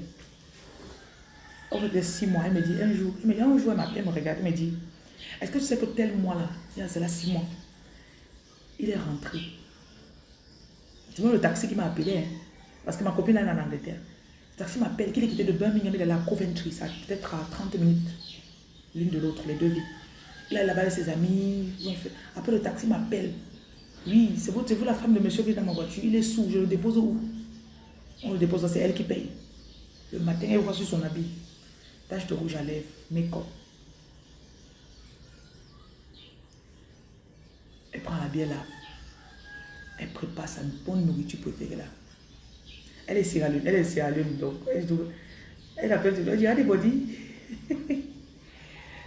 On fait six mois, elle me dit un jour, elle me dit un jour, elle m'appelle, elle me regarde, elle me dit, est-ce que tu sais que tel mois-là, c'est là six mois, il est rentré. Tu vois le taxi qui m'a appelé, hein, parce que ma copine est en Angleterre. Le taxi m'appelle, qu'il est quitté de Birmingham, il est à Coventry, ça peut-être à 30 minutes l'une de l'autre, les deux vies. Là, là-bas avec ses amis. Après, le taxi m'appelle. Oui, c'est vous, vous la femme de monsieur qui est dans ma voiture. Il est sous, je le dépose où? On le dépose, c'est elle qui paye. Le matin, elle voit sur son habit. Tache de rouge à lèvres, make-up. Elle prend la bière là. Elle prépare sa bonne nourriture préférée là. Elle est Sierra elle est Sierra donc elle, elle appelle, elle dit, allez, body.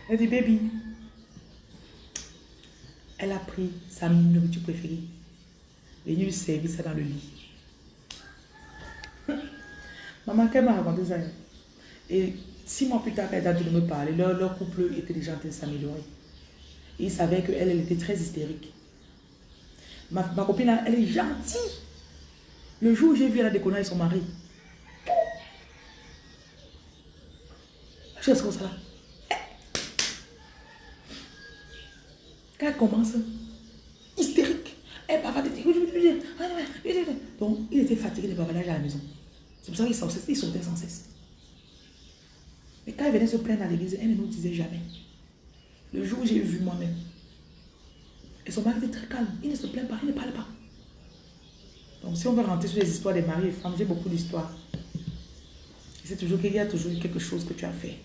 Elle dit, baby. Elle a pris sa nourriture préférée. Elle lui servir ça dans le lit. Maman, qu'elle m'a raconté ça. Et six mois plus tard, elle a de me parler, leur, couple était déjà en train de s'améliorer. Et ils savaient qu'elle, elle était très hystérique. Ma, copine, elle est gentille. Le jour où j'ai vu elle a déconné avec son mari, je suis comme ça là? Quand elle commence, hystérique, elle va Donc, il était fatigué de bavardages à la maison. C'est pour ça qu'il sautait sans cesse. Mais quand elle venait se plaindre à l'église, elle ne nous disait jamais. Le jour où j'ai vu moi-même, et son mari était très calme, il ne se plaint pas, il ne parle pas. Donc si on veut rentrer sur les histoires des maris et femmes, j'ai beaucoup d'histoires. C'est toujours qu'il y a toujours quelque chose que tu as fait.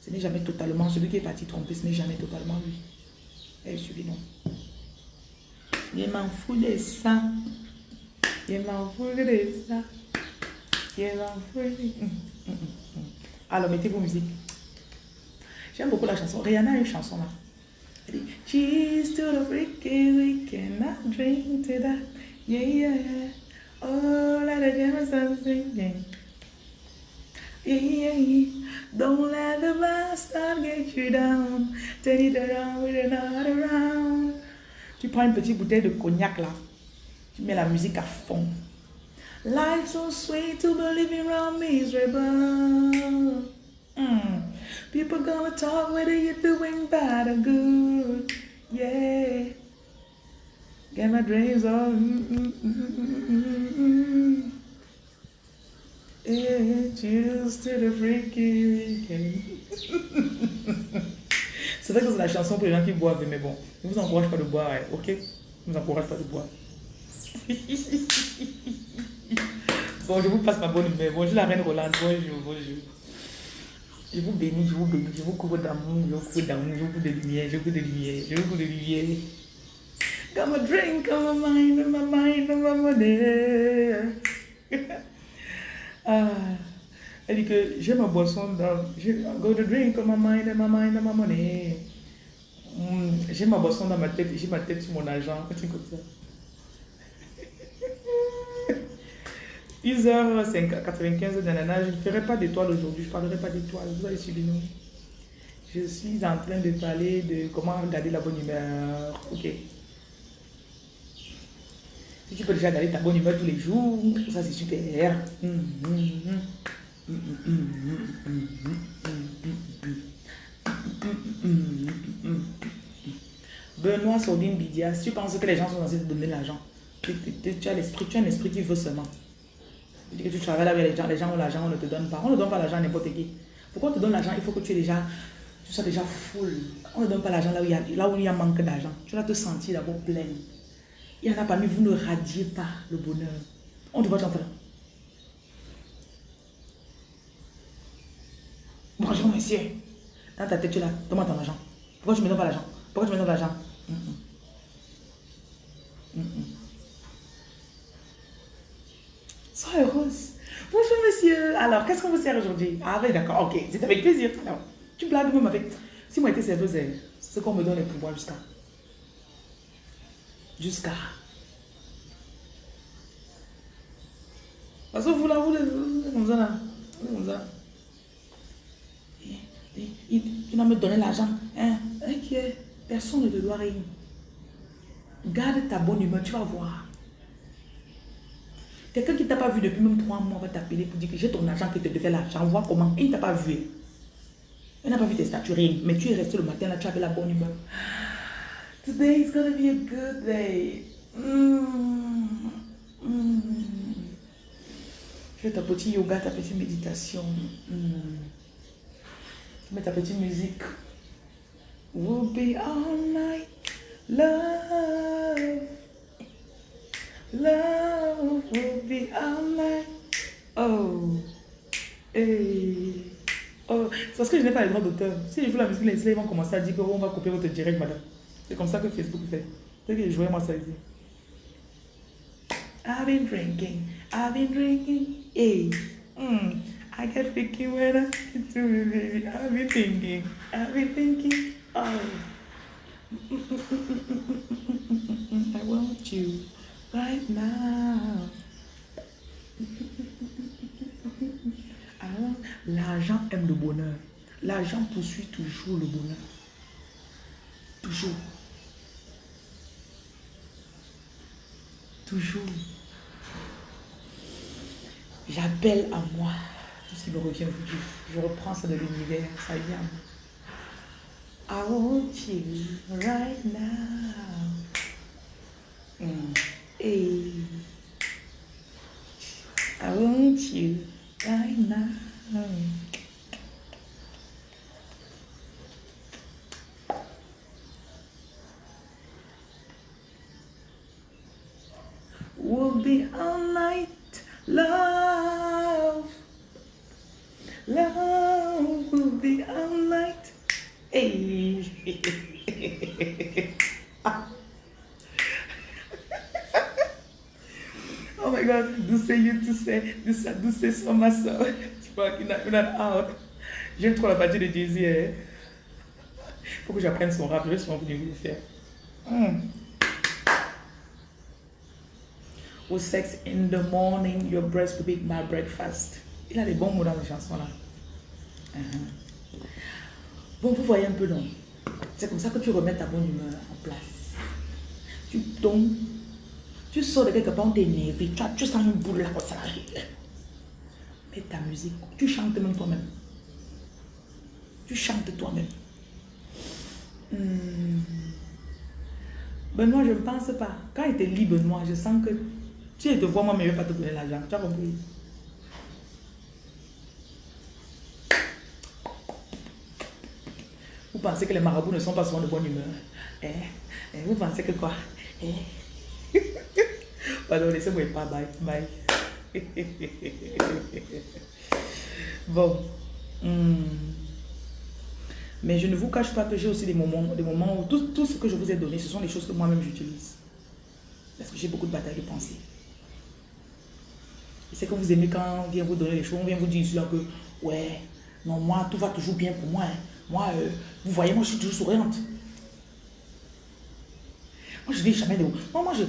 Ce n'est jamais totalement, celui qui est parti tromper, ce n'est jamais totalement lui. Elle suivi non. Je m'en fous de ça. Je m'en fous de ça. Je m'en fous de ça. Alors, mettez vos musiques. J'aime beaucoup la chanson. Rihanna a une chanson là. Elle dit Cheers to the freaky weekend, I drink to that. Yeah, yeah, yeah. Oh, let the Jameson singing. Don't let the bastard get you down. Turn it around with another round. Tu prends une petite bouteille de cognac là. Tu mets la musique à fond. Life so sweet to be living around miserable. Mm. People gonna talk whether you're doing bad or good. Yeah. Get my dreams on. Mm, mm, mm, yeah, cheers to the freaky weekend. c'est vrai que c'est la chanson pour les gens qui boivent, mais bon, ne vous encourage pas de boire, ok? Je ne vous encourage pas de boire. Bon, je vous passe ma bonne humeur. Bonjour la reine Rolande. Bonjour, bonjour. Je vous bénis, je vous bénis, je vous couvre d'amour, je vous couvre d'amour, je vous couvre de lumière, je vous couvre de lumière, je vous couvre de lumière. Drink on my mind, on my mind, my money. ah, elle dit que j'ai ma boisson dans. J'ai go to drink my mind, on my mind, my money. Mm, j'ai ma boisson dans ma tête, j'ai ma tête sur mon argent. Un truc comme ça. 10h95 d'ananas, je ne ferai pas d'étoiles aujourd'hui, je ne parlerai pas d'étoiles, vous allez suivre nous. Je suis en train de parler de comment garder la bonne humeur. Ok. Tu peux déjà garder ta bonne humeur tous les jours, ça c'est super. Benoît Sordine Bidia, si tu penses que les gens sont censés te donner l'argent, tu, as l'esprit, tu as un esprit qui veut seulement. Tu dis que tu travailles avec les gens, les gens ont l'argent, on ne te donne pas. On ne donne pas l'argent à n'importe qui. Pourquoi on te donne l'argent? Il faut que tu, sois déjà full. On ne donne pas l'argent là, où il y a, manque d'argent. Tu vas te sentir d'abord pleine. Il y en a parmi vous, ne radiez pas le bonheur. On te voit faire. Bonjour monsieur. Dans ta tête, tu es là. Donne-moi ton argent. Pourquoi tu me donnes pas l'argent Pourquoi tu me donnes l'argent Sois heureuse. Bonjour monsieur. Alors, qu'est-ce qu'on vous sert aujourd'hui? Ah oui, d'accord, ok. C'est avec plaisir. Alors, tu blagues même avec... Si moi j'étais serveuse, c'est ce qu'on me donne les pouvoirs jusqu'à... Jusqu'à... Parce que vous là, vous comme ça là. Comme ça. Tu vas me donner l'argent. Hein? Ok. Personne ne te doit rien. Garde ta bonne humeur, tu vas voir. Quelqu'un qui ne t'a pas vu depuis même trois mois va t'appeler pour dire que j'ai ton argent qui te devait l'argent. Vois comment. il ne t'a pas vu. Il n'a pas vu tes statuts. Mais tu es resté le matin là, tu avais la bonne humeur. Today is gonna be a good day. Mm. Fais ta petite yoga, ta petite méditation. Mm. Mets ta petite musique. We'll be all night. Love. Love will be all night. Oh. Oh. C'est parce que je n'ai pas les droits d'auteur. Si je joue la musique, les ils vont commencer à dire qu'on va couper votre direct, madame. C'est comme ça que Facebook fait. C'est que je jouais moi ça ici. I've been drinking, I've been drinking, hey. Mm. I get thinking when I get to me, baby. I've been thinking, I've been thinking, oh. I want you right now. l'argent aime le bonheur. L'argent poursuit toujours le bonheur. Toujours. Toujours. J'appelle à moi tout ce qui me revient aujourd'hui. Je reprends ça de l'univers. Ça vient. I want you right now. Mm. Hey. I want you right now. We'll be all night, love. Love will be all night. Hey. oh my God, do say you to say, do say, do say so my soul. Tu vois not out. J'aime trop la partie de Jay-Z. Hein. Faut que j'apprenne son rap, je vais souvent venir le faire. Mm. Au sex in the morning, your breast will be my breakfast. Il a des bons mots dans la chanson là. Uh-huh. Bon, vous voyez un peu, non C'est comme ça que tu remets ta bonne humeur en place. Tu tombes, tu sors de quelque part, on t'est énervé, tu, tu sens une boule là comme ça. Mets ta musique, tu chantes même toi-même. Tu chantes toi-même. Hmm. Benoît, je ne pense pas. Quand il te lit, Benoît, je sens que tu es de voir moi, mais je ne vais pas te donner l'argent. Tu as compris? Vous pensez que les marabouts ne sont pas souvent de bonne humeur? Eh? Eh, Vous pensez que quoi? Eh? Pardon, laissez-moi pas. Bye. Bye. bon. Hmm. Mais je ne vous cache pas que j'ai aussi des moments, des moments où tout, tout, ce que je vous ai donné, ce sont des choses que moi-même j'utilise. Parce que j'ai beaucoup de batailles de pensée. C'est que vous aimez quand on vient vous donner les choses, on vient vous dire là que, ouais, non, moi, tout va toujours bien pour moi. Hein. Moi, euh, vous voyez, moi, je suis toujours souriante. Moi, je n'ai jamais de... Non, moi, je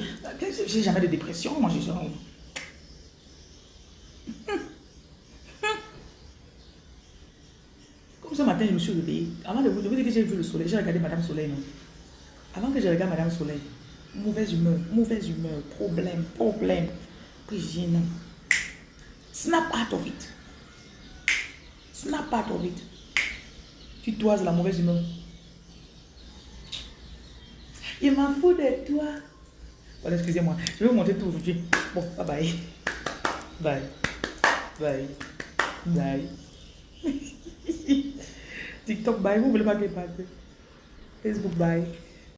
n'ai jamais de dépression. Moi, je... Comme ce matin, je me suis réveillée. Avant de vous, dire que j'ai vu le soleil, j'ai regardé Madame Soleil, non? Avant que je regarde Madame Soleil, mauvaise humeur, mauvaise humeur, problème, problème. Puis dis non. Snap out of it. Snap out of it. Tu toises la mauvaise humeur. Il m'en fout de toi. Voilà, excusez-moi. Je vais vous montrer tout aujourd'hui. Bon, bye bye. Bye. Bye. Bye. TikTok, bye. Vous voulez pas que je Facebook, bye.